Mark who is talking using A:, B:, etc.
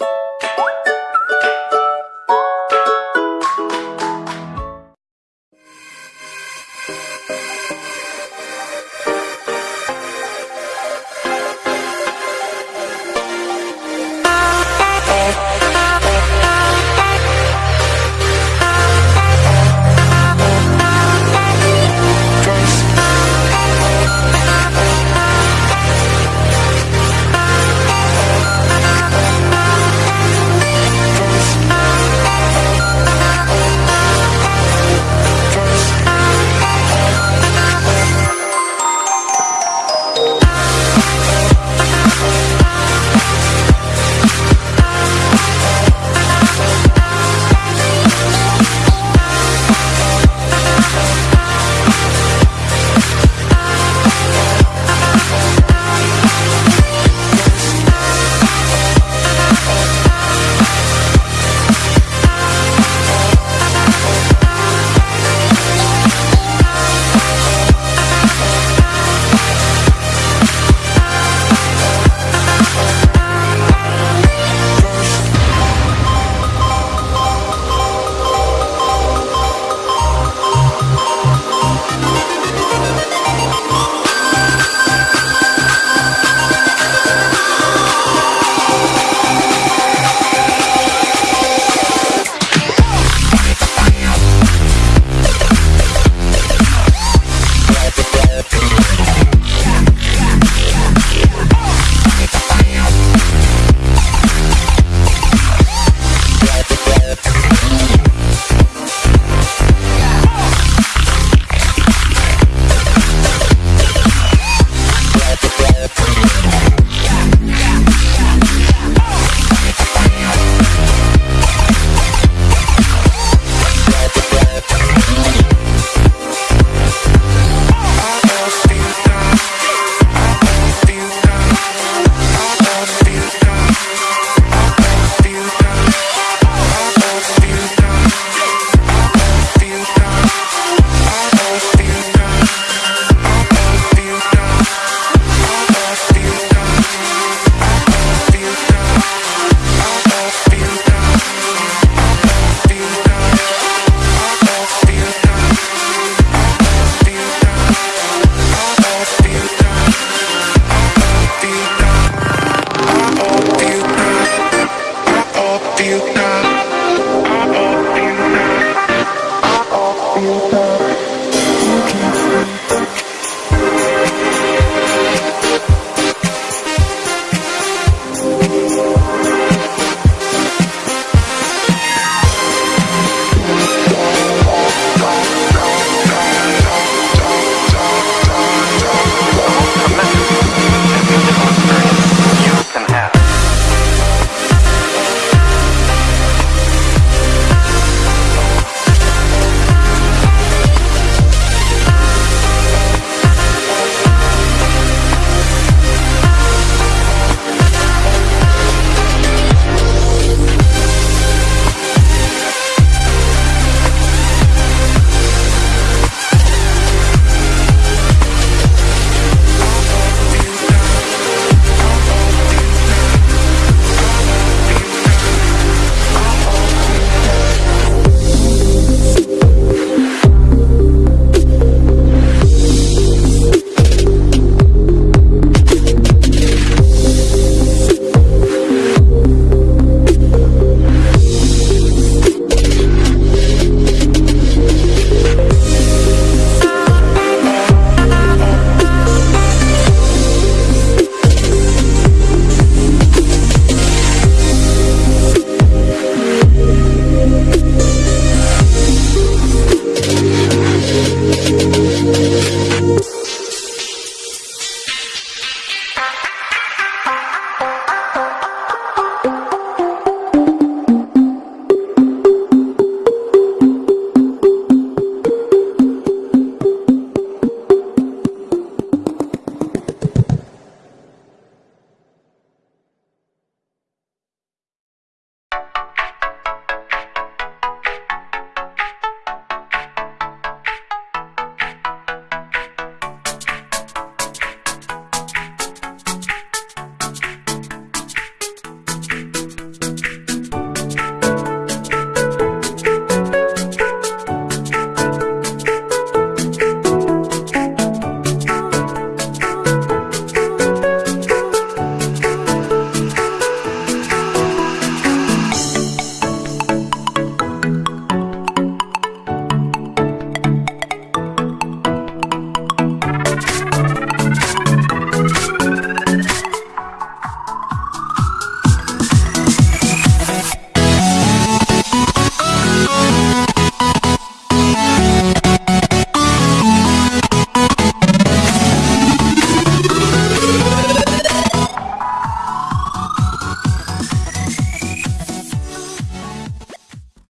A: you